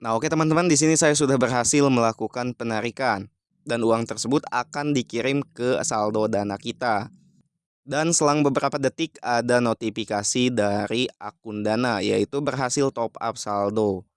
Nah, oke teman-teman, di sini saya sudah berhasil melakukan penarikan dan uang tersebut akan dikirim ke saldo Dana kita. Dan selang beberapa detik ada notifikasi dari akun Dana yaitu berhasil top up saldo.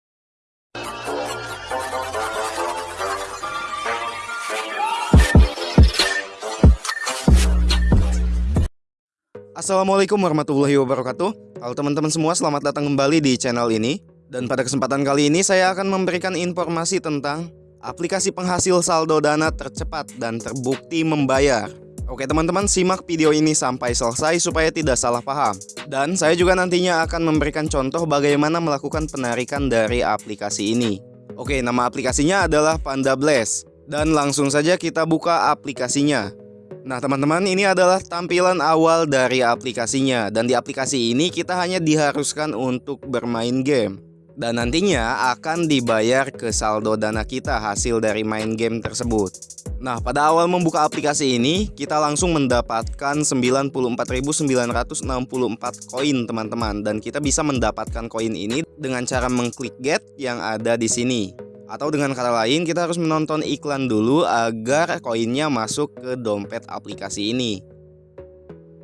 Assalamualaikum warahmatullahi wabarakatuh. Halo teman-teman semua, selamat datang kembali di channel ini. Dan pada kesempatan kali ini saya akan memberikan informasi tentang aplikasi penghasil saldo dana tercepat dan terbukti membayar. Oke teman-teman simak video ini sampai selesai supaya tidak salah paham. Dan saya juga nantinya akan memberikan contoh bagaimana melakukan penarikan dari aplikasi ini. Oke nama aplikasinya adalah Panda Blast. Dan langsung saja kita buka aplikasinya. Nah teman-teman ini adalah tampilan awal dari aplikasinya Dan di aplikasi ini kita hanya diharuskan untuk bermain game dan nantinya akan dibayar ke saldo dana kita hasil dari main game tersebut. Nah, pada awal membuka aplikasi ini, kita langsung mendapatkan 94.964 koin, teman-teman. Dan kita bisa mendapatkan koin ini dengan cara mengklik get yang ada di sini. Atau dengan kata lain, kita harus menonton iklan dulu agar koinnya masuk ke dompet aplikasi ini.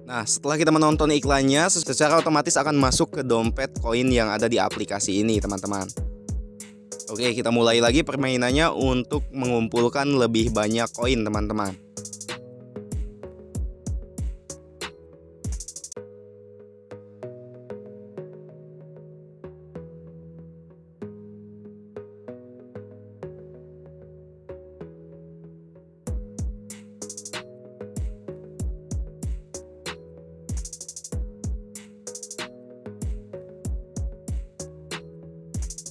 Nah, setelah kita menonton iklannya, secara otomatis akan masuk ke dompet koin yang ada di aplikasi ini, teman-teman. Oke, kita mulai lagi permainannya untuk mengumpulkan lebih banyak koin, teman-teman.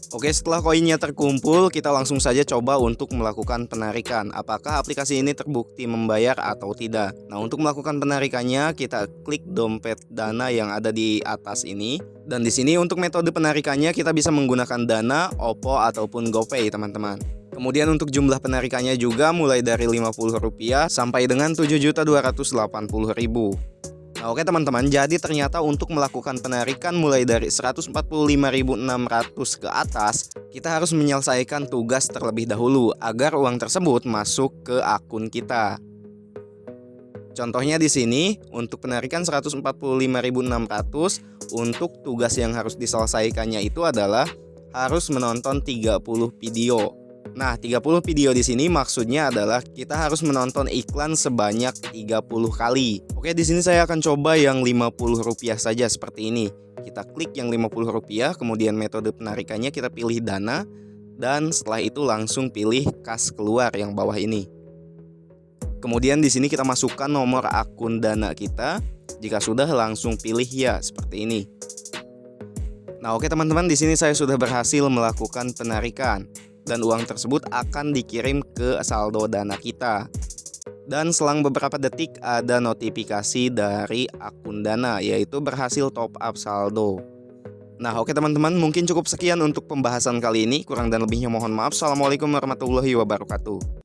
Oke setelah koinnya terkumpul kita langsung saja coba untuk melakukan penarikan. Apakah aplikasi ini terbukti membayar atau tidak? Nah untuk melakukan penarikannya kita klik dompet dana yang ada di atas ini. Dan di sini untuk metode penarikannya kita bisa menggunakan dana, OPPO ataupun GoPay teman-teman. Kemudian untuk jumlah penarikannya juga mulai dari Rp50 sampai dengan Rp7.280.000 Nah, oke teman-teman, jadi ternyata untuk melakukan penarikan mulai dari 145.600 ke atas, kita harus menyelesaikan tugas terlebih dahulu agar uang tersebut masuk ke akun kita. Contohnya di sini, untuk penarikan 145.600, untuk tugas yang harus diselesaikannya itu adalah harus menonton 30 video. Nah, 30 video di sini maksudnya adalah kita harus menonton iklan sebanyak 30 kali. Oke, di sini saya akan coba yang Rp50 saja seperti ini. Kita klik yang Rp50, kemudian metode penarikannya kita pilih dana dan setelah itu langsung pilih kas keluar yang bawah ini. Kemudian di sini kita masukkan nomor akun dana kita. Jika sudah langsung pilih ya seperti ini. Nah, oke teman-teman, di sini saya sudah berhasil melakukan penarikan dan uang tersebut akan dikirim ke saldo dana kita. Dan selang beberapa detik ada notifikasi dari akun dana yaitu berhasil top up saldo. Nah oke teman-teman mungkin cukup sekian untuk pembahasan kali ini Kurang dan lebihnya mohon maaf Assalamualaikum warahmatullahi wabarakatuh